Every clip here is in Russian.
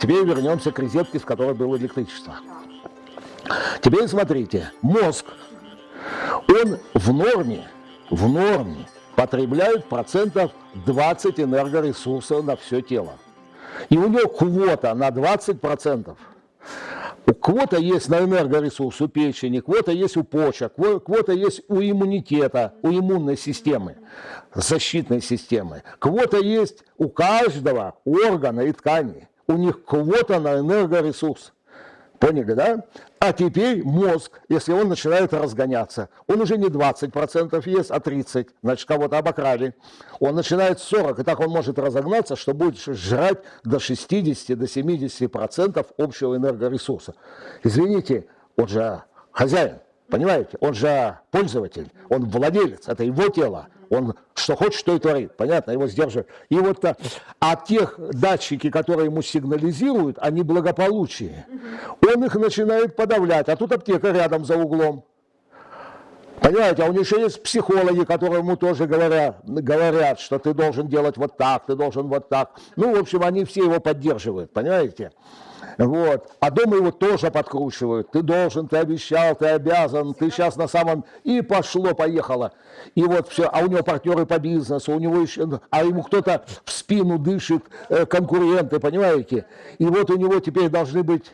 Теперь вернемся к розетке, в которой было электричество. Теперь смотрите, мозг, он в норме, в норме потребляет процентов 20 энергоресурсов на все тело. И у него квота на 20 процентов. Квота есть на энергоресурс у печени, квота есть у почек, квота есть у иммунитета, у иммунной системы, защитной системы. Квота есть у каждого органа и ткани. У них квота на энергоресурс. Поняли, да? А теперь мозг, если он начинает разгоняться, он уже не 20% ест, а 30%, значит, кого-то обокрали. Он начинает 40%, и так он может разогнаться, что будет жрать до 60, до 70% общего энергоресурса. Извините, он же хозяин, понимаете? Он же пользователь, он владелец, это его тело. Он что хочет, что и творит. Понятно, его сдерживают. И вот а тех датчики, которые ему сигнализируют, они благополучие. Он их начинает подавлять. А тут аптека рядом за углом. Понимаете, а у него еще есть психологи, которые ему тоже говорят, говорят, что ты должен делать вот так, ты должен вот так. Ну, в общем, они все его поддерживают, понимаете? Вот. А дома его тоже подкручивают. Ты должен, ты обещал, ты обязан, ты сейчас на самом... И пошло, поехало. И вот все. А у него партнеры по бизнесу, у него еще... А ему кто-то в спину дышит, э, конкуренты, понимаете? И вот у него теперь должны быть...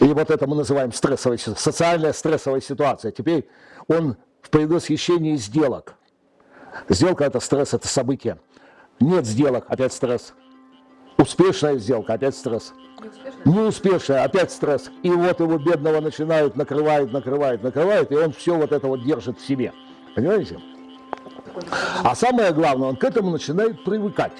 И вот это мы называем стрессовая, социальная стрессовая ситуация. Теперь он в предвосхищении сделок. Сделка – это стресс, это событие. Нет сделок, опять стресс. Успешная сделка, опять стресс. Неуспешная, опять стресс. И вот его бедного начинают, накрывает, накрывает, накрывает, и он все вот это вот держит в себе. Понимаете? А самое главное, он к этому начинает привыкать.